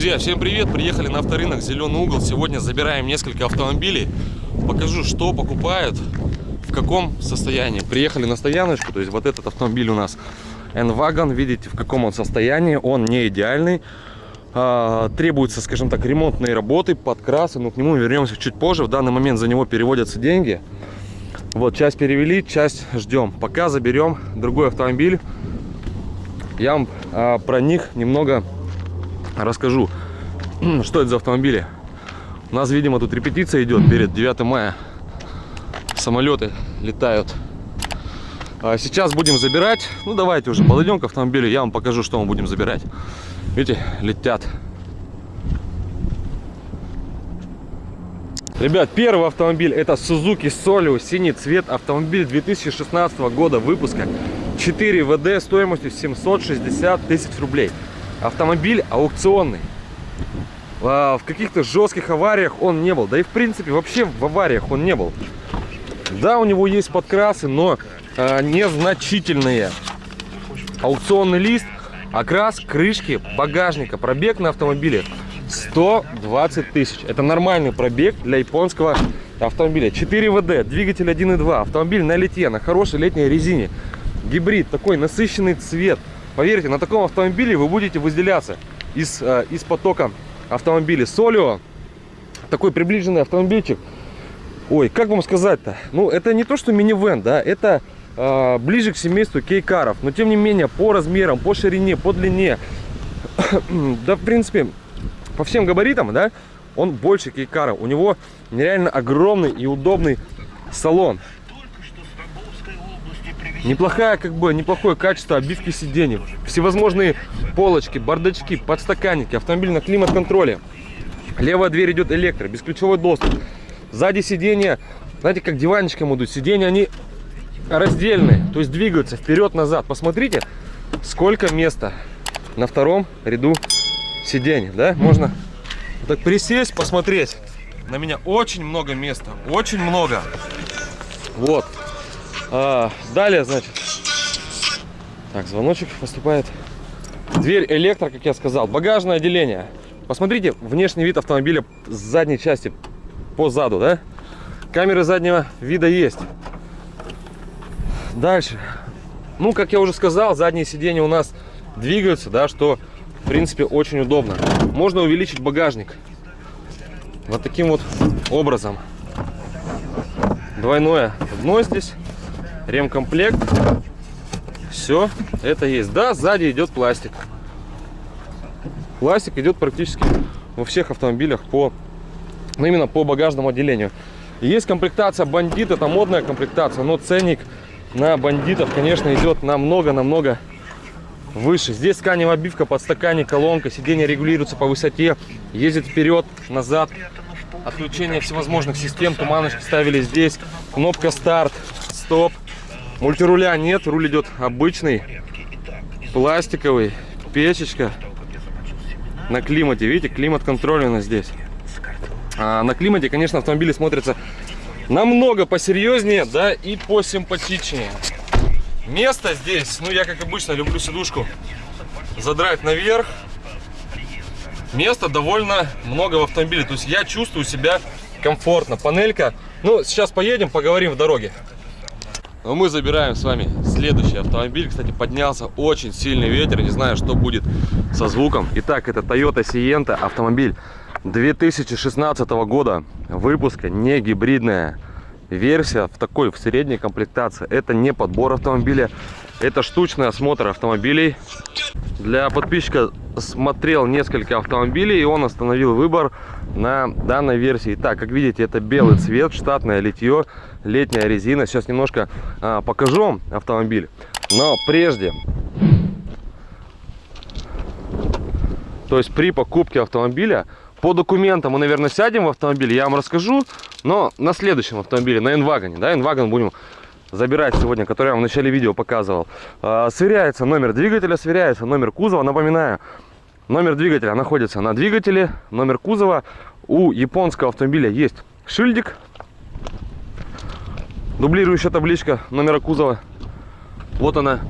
Друзья, всем привет! Приехали на авторынок Зеленый угол. Сегодня забираем несколько автомобилей. Покажу, что покупают, в каком состоянии. Приехали на стояночку, то есть вот этот автомобиль у нас N-Wagon. Видите, в каком он состоянии. Он не идеальный. А, требуются, скажем так, ремонтные работы, подкрасы. Но к нему вернемся чуть позже. В данный момент за него переводятся деньги. Вот, часть перевели, часть ждем. Пока заберем другой автомобиль. Я вам а, про них немного расскажу, что это за автомобили. У нас, видимо, тут репетиция идет перед 9 мая. Самолеты летают. А сейчас будем забирать. Ну, давайте уже подойдем к автомобилю. Я вам покажу, что мы будем забирать. Видите, летят. Ребят, первый автомобиль это Suzuki Solio, синий цвет, автомобиль 2016 года выпуска. 4 ВД стоимостью 760 тысяч рублей. Автомобиль аукционный. А, в каких-то жестких авариях он не был. Да и в принципе вообще в авариях он не был. Да, у него есть подкрасы, но а, незначительные. Аукционный лист, окрас крышки багажника. Пробег на автомобиле 120 тысяч. Это нормальный пробег для японского автомобиля. 4 ВД, двигатель 1.2, автомобиль на литье, на хорошей летней резине. Гибрид, такой насыщенный цвет. Поверьте, на таком автомобиле вы будете выделяться из, э, из потока автомобилей. Солио, такой приближенный автомобильчик. Ой, как вам сказать-то? Ну, это не то, что минивэн, да, это э, ближе к семейству кейкаров. Но, тем не менее, по размерам, по ширине, по длине, да, в принципе, по всем габаритам, да, он больше кейкара. У него нереально огромный и удобный салон. Неплохая, как бы, неплохое качество обивки сидений. Всевозможные полочки, бардачки, подстаканники, автомобиль на климат-контроле. Левая дверь идет электро, бесключевой доступ. Сзади сиденья, знаете, как диванчиком идут. Сиденья, они раздельные, то есть двигаются вперед-назад. Посмотрите, сколько места на втором ряду сидений, да? Можно так присесть, посмотреть. На меня очень много места, очень много. Вот. А, далее, значит, так, звоночек поступает. Дверь электро, как я сказал. Багажное отделение. Посмотрите внешний вид автомобиля с задней части по заду, да? Камеры заднего вида есть. Дальше. Ну, как я уже сказал, задние сиденья у нас двигаются, да, что, в принципе, очень удобно. Можно увеличить багажник. Вот таким вот образом. Двойное дно здесь ремкомплект. Все, это есть. Да, сзади идет пластик. Пластик идет практически во всех автомобилях по, ну, именно по багажному отделению. Есть комплектация бандит, это модная комплектация, но ценник на бандитов, конечно, идет намного-намного выше. Здесь тканевая обивка, подстаканник, колонка, сиденье регулируется по высоте, ездит вперед, назад. Отключение всевозможных систем, туманочки ставили здесь, кнопка старт, стоп, Мультируля нет, руль идет обычный, пластиковый, печечка. На климате, видите, климат-контроль у нас здесь. А на климате, конечно, автомобили смотрятся намного посерьезнее, да, и посимпатичнее. Место здесь, ну, я, как обычно, люблю сидушку задрать наверх. Места довольно много в автомобиле, то есть я чувствую себя комфортно. Панелька, ну, сейчас поедем, поговорим в дороге. Но мы забираем с вами следующий автомобиль. Кстати, поднялся очень сильный ветер. Не знаю, что будет со звуком. Итак, это Toyota Sienta. Автомобиль 2016 года выпуска. Не гибридная версия. В такой, в средней комплектации. Это не подбор автомобиля. Это штучный осмотр автомобилей. Для подписчика смотрел несколько автомобилей. И он остановил выбор на данной версии. Так, как видите, это белый цвет, штатное литье, летняя резина. Сейчас немножко а, покажу автомобиль. Но прежде, то есть при покупке автомобиля, по документам мы, наверное, сядем в автомобиль, я вам расскажу, но на следующем автомобиле, на N-Wagon, да, N-Wagon будем забирать сегодня, который я вам в начале видео показывал. А, сверяется номер двигателя, сверяется номер кузова, напоминаю, Номер двигателя находится на двигателе, номер кузова. У японского автомобиля есть шильдик, дублирующая табличка номера кузова. Вот она.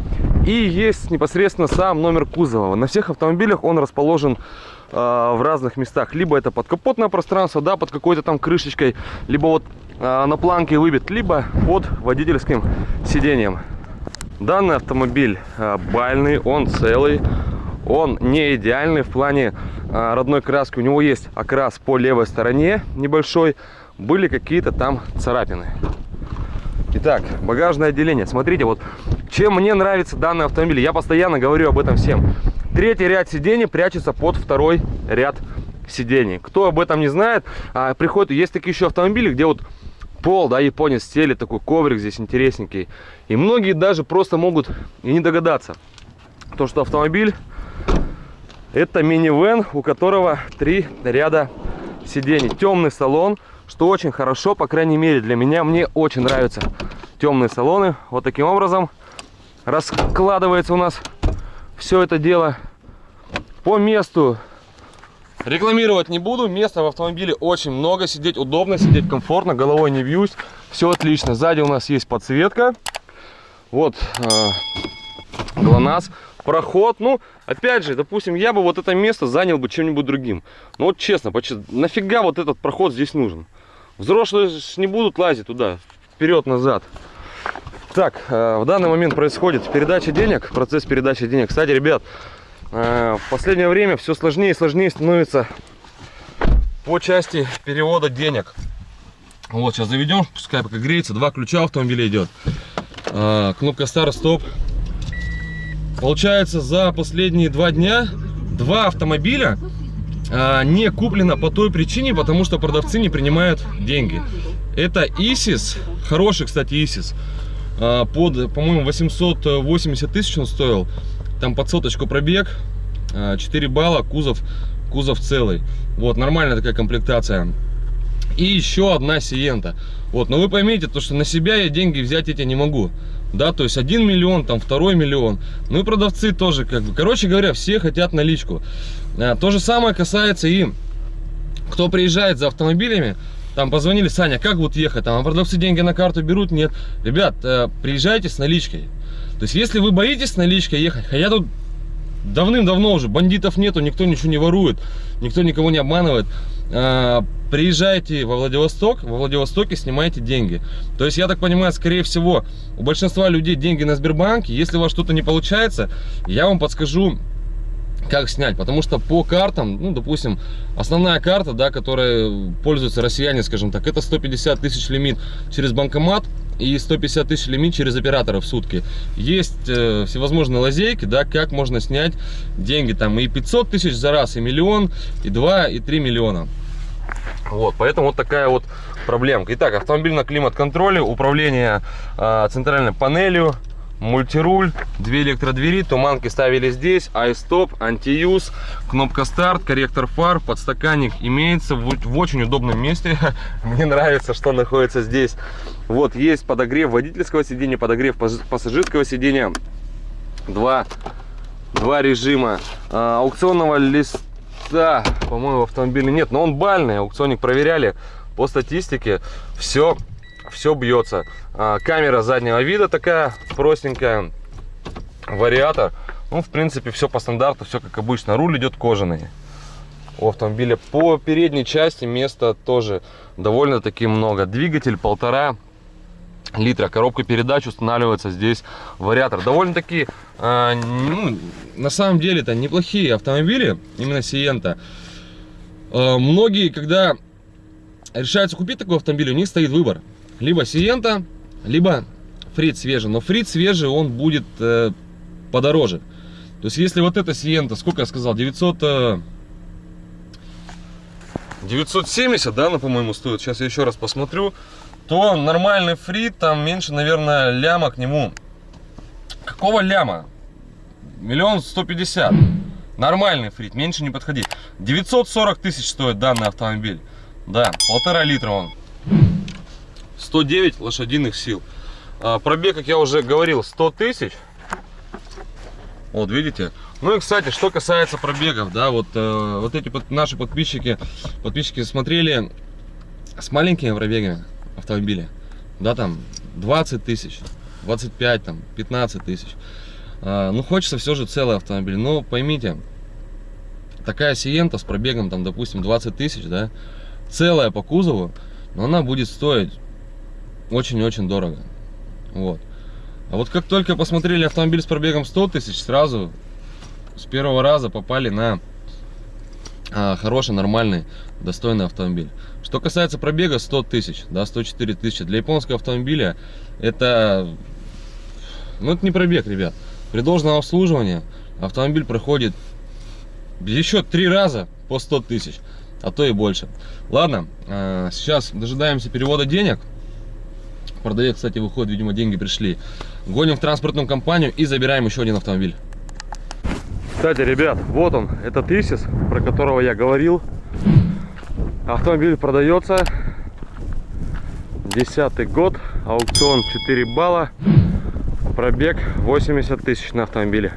И есть непосредственно сам номер кузова. На всех автомобилях он расположен э, в разных местах. Либо это подкапотное пространство, да, под какой-то там крышечкой, либо вот э, на планке выбит, либо под водительским сиденьем. Данный автомобиль э, бальный, он целый, он не идеальный в плане э, родной краски. У него есть окрас по левой стороне небольшой, были какие-то там царапины. Итак, багажное отделение. Смотрите, вот чем мне нравится данный автомобиль. Я постоянно говорю об этом всем. Третий ряд сидений прячется под второй ряд сидений. Кто об этом не знает, а, приходит, есть такие еще автомобили, где вот пол, да, японец стелит, такой коврик здесь интересненький. И многие даже просто могут и не догадаться, то, что автомобиль это минивэн, у которого три ряда сидений. Темный салон, что очень хорошо, по крайней мере для меня. Мне очень нравятся темные салоны. Вот таким образом раскладывается у нас все это дело по месту. Рекламировать не буду. Места в автомобиле очень много. Сидеть удобно, сидеть комфортно, головой не бьюсь. Все отлично. Сзади у нас есть подсветка. Вот э, ГЛОНАСС. Проход. Ну, опять же, допустим, я бы вот это место занял бы чем-нибудь другим. Ну, вот честно, почти, нафига вот этот проход здесь нужен? Взрослые не будут лазить туда, вперед-назад. Так, э, в данный момент происходит передача денег, процесс передачи денег. Кстати, ребят, э, в последнее время все сложнее и сложнее становится по части перевода денег. Вот, сейчас заведем, пускай пока греется. Два ключа автомобиля идет. Э, кнопка старт-стоп. Получается, за последние два дня два автомобиля не куплено по той причине, потому что продавцы не принимают деньги. Это Исис, хороший, кстати, Исис. А, под, по-моему, 880 тысяч он стоил. Там под соточку пробег, 4 а, балла, кузов, кузов целый. Вот, нормальная такая комплектация. И еще одна Сиента. Вот, но вы поймите, то, что на себя я деньги взять эти не могу. Да, то есть один миллион, там второй миллион. Ну и продавцы тоже, как бы. Короче говоря, все хотят наличку. А, то же самое касается и кто приезжает за автомобилями. Там позвонили, Саня, как вот ехать? Там а продавцы деньги на карту берут? Нет. Ребят, э, приезжайте с наличкой. То есть, если вы боитесь с наличкой ехать, хотя тут давным-давно уже бандитов нету, никто ничего не ворует, никто никого не обманывает. Э, приезжайте во Владивосток, во Владивостоке снимайте деньги. То есть, я так понимаю, скорее всего, у большинства людей деньги на Сбербанке. Если у вас что-то не получается, я вам подскажу, как снять потому что по картам ну допустим основная карта да которая пользуются россияне скажем так это 150 тысяч лимит через банкомат и 150 тысяч лимит через оператора в сутки. Есть э, всевозможные лазейки да как можно снять деньги там и 500 тысяч за раз и миллион и 2 и 3 миллиона. Вот поэтому вот такая вот проблемка. Итак автомобиль на климат-контроле управление э, центральной панелью мультируль, две электродвери, туманки ставили здесь, айстоп, антиюз, кнопка старт, корректор фар, подстаканник имеется в, в очень удобном месте. Мне нравится, что находится здесь. Вот есть подогрев водительского сидения, подогрев пассажирского сидения. Два, два режима а, аукционного листа, по-моему, в автомобиле нет, но он бальный, аукционник проверяли по статистике. Все все бьется. А, камера заднего вида такая простенькая, вариатор. Ну, в принципе, все по стандарту, все как обычно. Руль идет кожаный у автомобиля. По передней части места тоже довольно-таки много. Двигатель полтора литра. Коробка передач устанавливается здесь вариатор. Довольно-таки, э, ну, на самом деле, это неплохие автомобили, именно Сиента. Э, многие, когда решаются купить такой автомобиль, у них стоит выбор либо Сиента, либо Фрит свежий. Но Фрит свежий, он будет э, подороже. То есть, если вот эта Сиента, сколько я сказал, 900... Э, 970, да, она, по-моему, стоит. Сейчас я еще раз посмотрю. То нормальный фрит, там меньше, наверное, ляма к нему. Какого ляма? Миллион сто пятьдесят. Нормальный фрит, меньше не подходить. 940 тысяч стоит данный автомобиль. Да, полтора литра он. 109 лошадиных сил. А, пробег, как я уже говорил, 100 тысяч. Вот, видите? Ну и, кстати, что касается пробегов, да, вот, э, вот эти под, наши подписчики, подписчики смотрели с маленькими пробегами автомобиля, да, там 20 тысяч, 25, там, 15 тысяч. А, ну, хочется все же целый автомобиль. Но поймите, такая Сиента с пробегом, там, допустим, 20 тысяч, да, целая по кузову, но она будет стоить очень-очень дорого. Вот. А вот как только посмотрели автомобиль с пробегом 100 тысяч, сразу с первого раза попали на а, хороший, нормальный, достойный автомобиль. Что касается пробега 100 тысяч, да, 104 тысячи, для японского автомобиля это, ну это не пробег, ребят. При должном обслуживании автомобиль проходит еще три раза по 100 тысяч, а то и больше. Ладно, а, сейчас дожидаемся перевода денег. Продавец, кстати, выходит, видимо, деньги пришли. Гоним в транспортную компанию и забираем еще один автомобиль. Кстати, ребят, вот он, этот Исис, про которого я говорил. Автомобиль продается. Десятый год, аукцион 4 балла, пробег 80 тысяч на автомобиле.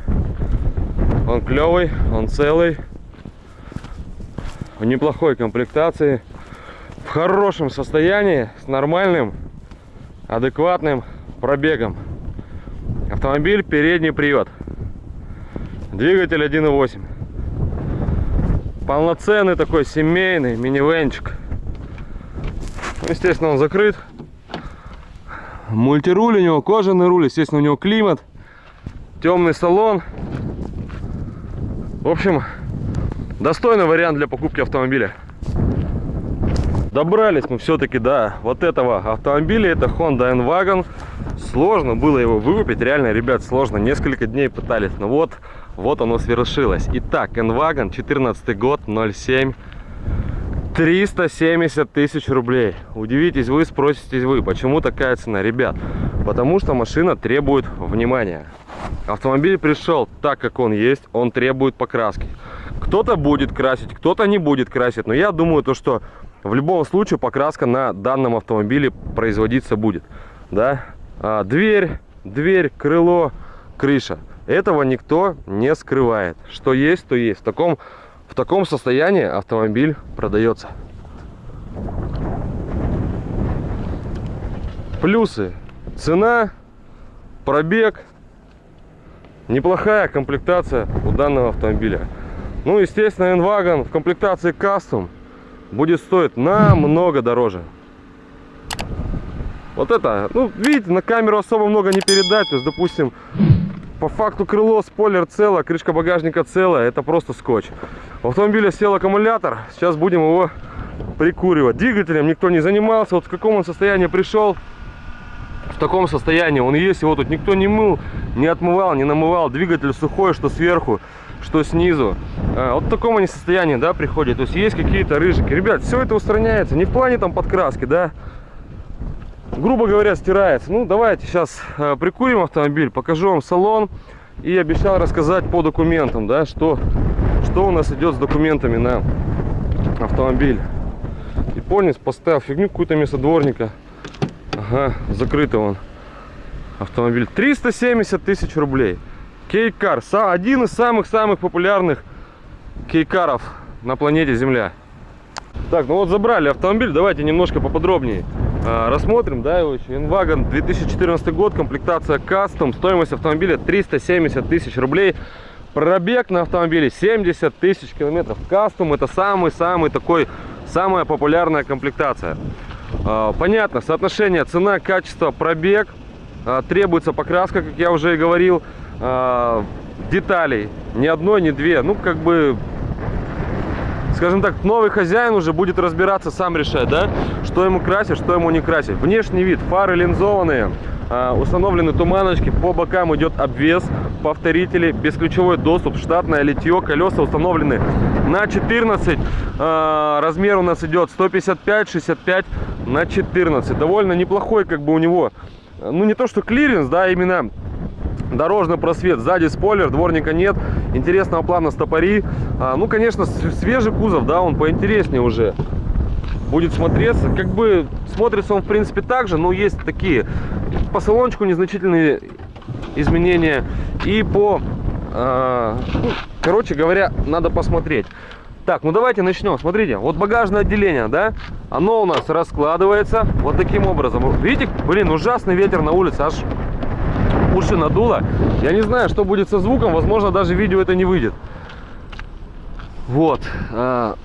Он клевый, он целый, в неплохой комплектации, в хорошем состоянии, с нормальным, адекватным пробегом. Автомобиль передний привод. Двигатель 1.8. Полноценный такой семейный минивенчик. Естественно, он закрыт. Мультируль у него, кожаный руль, естественно, у него климат. Темный салон. В общем, достойный вариант для покупки автомобиля. Добрались мы все-таки до вот этого автомобиля. Это Honda N-Wagon. Сложно было его выкупить. Реально, ребят, сложно. Несколько дней пытались. Но вот вот оно свершилось. Итак, Enwagon, 14 год, 07. 370 тысяч рублей. Удивитесь вы, спроситесь вы, почему такая цена? Ребят, потому что машина требует внимания. Автомобиль пришел так, как он есть, он требует покраски. Кто-то будет красить, кто-то не будет красить. Но я думаю, то, что в любом случае покраска на данном автомобиле производиться будет. Да? А, дверь, дверь, крыло, крыша. Этого никто не скрывает. Что есть, то есть. В таком, в таком состоянии автомобиль продается. Плюсы. Цена, пробег, неплохая комплектация у данного автомобиля. Ну, естественно, N-Wagon в комплектации Custom будет стоить намного дороже. Вот это, ну, видите, на камеру особо много не передать. То есть, допустим, по факту крыло, спойлер цело, крышка багажника целая, это просто скотч. В автомобиле сел аккумулятор, сейчас будем его прикуривать. Двигателем никто не занимался, вот в каком он состоянии пришел, в таком состоянии он есть, его тут никто не мыл, не отмывал, не намывал. Двигатель сухой, что сверху, что снизу. А, вот в таком они состоянии, да, приходит. То есть есть какие-то рыжики. Ребят, все это устраняется, не в плане там подкраски, да, грубо говоря, стирается. Ну, давайте сейчас э, прикурим автомобиль, покажу вам салон. И обещал рассказать по документам, да, что, что у нас идет с документами на автомобиль. Японец поставил фигню какую-то вместо дворника. Ага, закрытый он автомобиль. 370 тысяч рублей. Кейкар. Один из самых-самых популярных кейкаров на планете Земля. Так, ну вот забрали автомобиль. Давайте немножко поподробнее а, рассмотрим, да, его еще. Инвагон 2014 год, комплектация кастом, стоимость автомобиля 370 тысяч рублей. Пробег на автомобиле 70 тысяч километров. Кастом это самый-самый такой, самая популярная комплектация. А, понятно, соотношение цена, качество, пробег. А, требуется покраска, как я уже и говорил. Деталей ни одной, ни две. Ну, как бы скажем так, новый хозяин уже будет разбираться, сам решать, да, что ему красить, что ему не красить. Внешний вид, фары линзованные, а, установлены туманочки, по бокам идет обвес, повторители, бесключевой доступ, штатное литье, колеса установлены на 14, а, размер у нас идет 155-65 на 14, довольно неплохой как бы у него, ну не то что клиренс, да, именно дорожный просвет. Сзади спойлер дворника нет. Интересного плана стопори. А, ну конечно свежий кузов да он поинтереснее уже. Будет смотреться. Как бы смотрится он в принципе так же но есть такие по салончику незначительные изменения. И по ну, короче говоря надо посмотреть. Так, ну давайте начнем. Смотрите, вот багажное отделение, да, оно у нас раскладывается вот таким образом. Видите, блин, ужасный ветер на улице, аж уши надуло. Я не знаю, что будет со звуком, возможно, даже видео это не выйдет. Вот. а,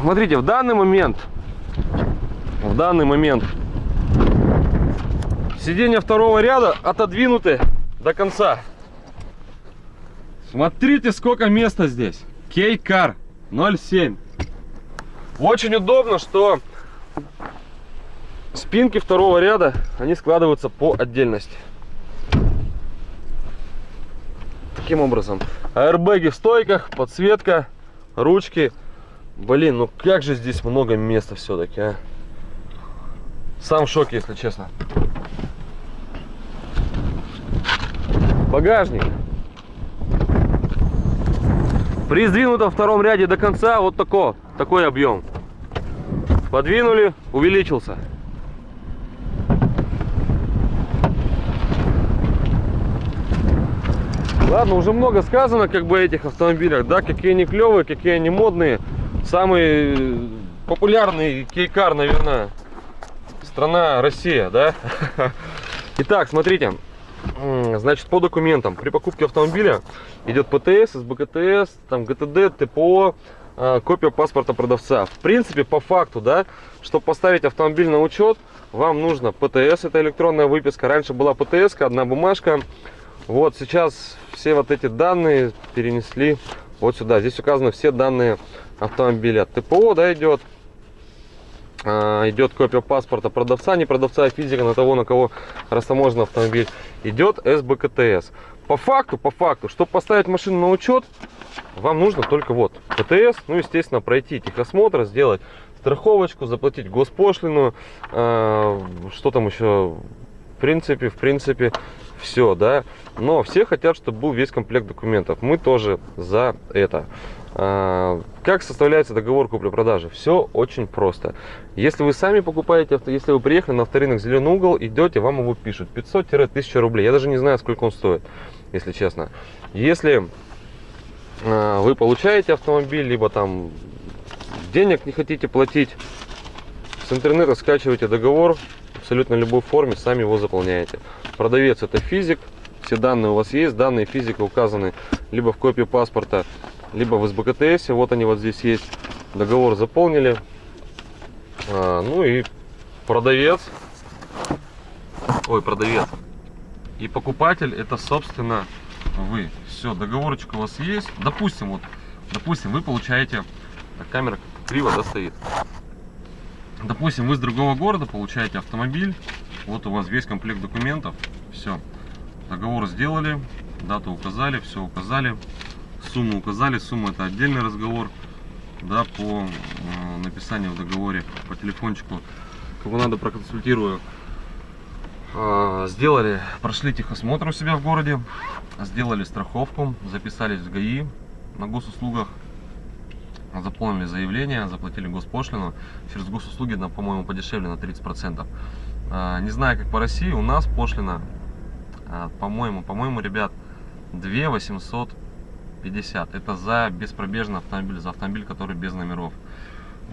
Смотрите, в данный момент, в данный момент сиденья второго ряда отодвинуты до конца. Смотрите, сколько места здесь. Кейкар 07. Очень удобно, что спинки второго ряда, они складываются по отдельности. Таким образом. Аэрбэги в стойках, подсветка, ручки. Блин, ну как же здесь много места все-таки, а. Сам в шоке, если честно. Багажник. При сдвинутом втором ряде до конца вот такой, такой объем. Подвинули, увеличился. Ладно, уже много сказано как бы этих автомобилях, да, какие они клевые, какие они модные. Самый популярный кейкар, наверное, страна Россия, да. Итак, смотрите, значит, по документам. При покупке автомобиля идет ПТС, СБКТС, там ГТД, ТПО, а, копия паспорта продавца. В принципе, по факту, да, чтобы поставить автомобиль на учет, вам нужно ПТС, это электронная выписка. Раньше была ПТС, одна бумажка. Вот сейчас все вот эти данные перенесли вот сюда. Здесь указаны все данные автомобиля. ТПО, да, идет. А, идет копия паспорта продавца, не продавца, а физика на того, на кого растаможен автомобиль. Идет СБКТС. По факту, по факту, чтобы поставить машину на учет, вам нужно только вот ПТС, ну, естественно, пройти техосмотр, сделать страховочку, заплатить госпошлину, э, что там еще, в принципе, в принципе, все, да. Но все хотят, чтобы был весь комплект документов. Мы тоже за это. А, как составляется договор купли-продажи? Все очень просто. Если вы сами покупаете если вы приехали на авторынок Зеленый угол, идете, вам его пишут 500-1000 рублей. Я даже не знаю, сколько он стоит, если честно. Если а, вы получаете автомобиль, либо там денег не хотите платить, с интернета скачиваете договор, абсолютно любой форме, сами его заполняете. Продавец это физик, все данные у вас есть, данные физика указаны либо в копии паспорта, либо в СБКТС. Вот они вот здесь есть. Договор заполнили. А, ну и продавец. Ой, продавец. И покупатель это, собственно, вы. Все, договорочка у вас есть. Допустим, вот, допустим, вы получаете... Так, камера криво, да, стоит. Допустим, вы с другого города получаете автомобиль. Вот у вас весь комплект документов. Все. Договор сделали, дату указали, все указали сумму указали. Сумма это отдельный разговор. Да, по э, написанию в договоре по телефончику. Кого надо проконсультирую. Э, сделали, прошли техосмотр у себя в городе. Сделали страховку, записались в ГАИ на госуслугах. Заполнили заявление, заплатили госпошлину. Через госуслуги, по-моему, подешевле на 30%. Э, не знаю, как по России, у нас пошлина, э, по-моему, по-моему, ребят, 2 800 50. Это за беспробежный автомобиль, за автомобиль, который без номеров.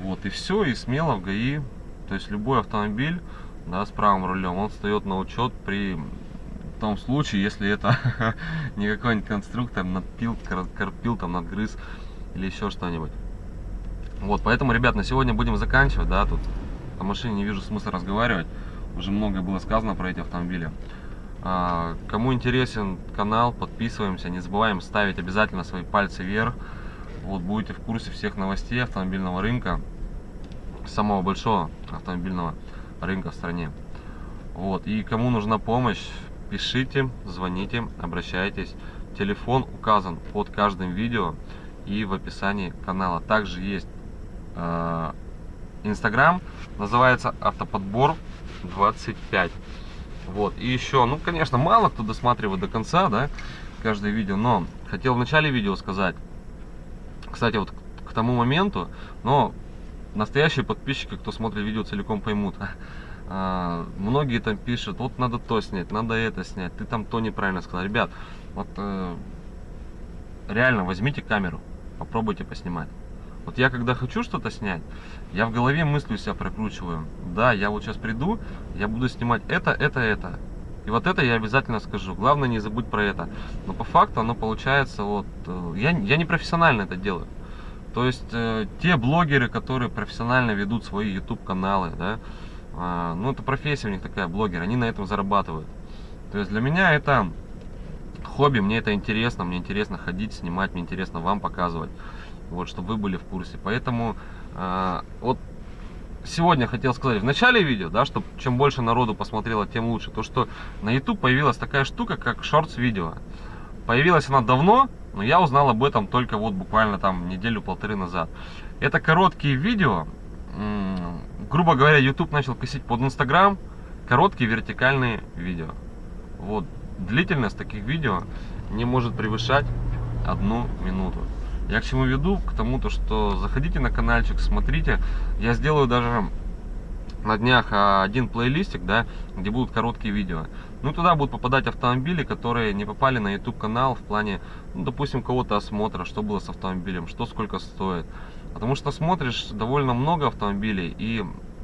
Вот, и все, и смело в ГАИ, то есть любой автомобиль, да, с правым рулем, он встает на учет при том случае, если это не какой-нибудь конструктор надпил, карпил, там, надгрыз или еще что-нибудь. Вот, поэтому, ребят, на сегодня будем заканчивать, да, тут о машине не вижу смысла разговаривать, уже многое было сказано про эти автомобили. А, кому интересен канал, подписываемся. Не забываем ставить обязательно свои пальцы вверх. Вот будете в курсе всех новостей автомобильного рынка. Самого большого автомобильного рынка в стране. Вот. И кому нужна помощь, пишите, звоните, обращайтесь. Телефон указан под каждым видео и в описании канала. Также есть э, Инстаграм, называется автоподбор 25. Вот, и еще, ну, конечно, мало кто досматривает до конца, да, каждое видео, но хотел в начале видео сказать, кстати, вот к тому моменту, но настоящие подписчики, кто смотрит видео целиком, поймут, а, многие там пишут, вот надо то снять, надо это снять, ты там то неправильно сказал. Ребят, вот э, реально возьмите камеру, попробуйте поснимать. Вот я когда хочу что-то снять, я в голове мыслью себя прокручиваю. Да, я вот сейчас приду, я буду снимать это, это, это. И вот это я обязательно скажу. Главное не забудь про это. Но по факту оно получается вот... э, Я, я не профессионально это делаю. То есть э, те блогеры, которые профессионально ведут свои YouTube каналы, да, а, ну это профессия у них такая, блогер, они на этом зарабатывают. То есть для меня это хобби, мне это интересно, мне интересно ходить, снимать, мне интересно вам показывать, вот, чтобы вы были в курсе. Поэтому а, вот сегодня хотел сказать в начале видео, да, чтобы чем больше народу посмотрело, тем лучше. То, что на YouTube появилась такая штука, как шортс видео. Появилась она давно, но я узнал об этом только вот буквально там неделю-полторы назад. Это короткие видео, грубо говоря, YouTube начал косить под Instagram, короткие вертикальные видео. Вот, длительность таких видео не может превышать одну минуту. Я к чему веду? К тому, то, что заходите на каналчик, смотрите. Я сделаю даже на днях а, один плейлистик, да, где будут короткие видео. Ну, туда будут попадать автомобили, которые не попали на YouTube канал в плане, ну, допустим, кого-то осмотра, что было с автомобилем, что сколько стоит. Потому что смотришь довольно много автомобилей, и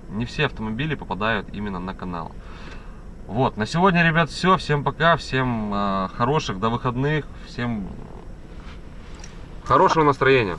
не все автомобили попадают именно на канал. Вот, на сегодня, ребят, все. Всем пока, всем э, хороших до выходных, всем хорошего настроения.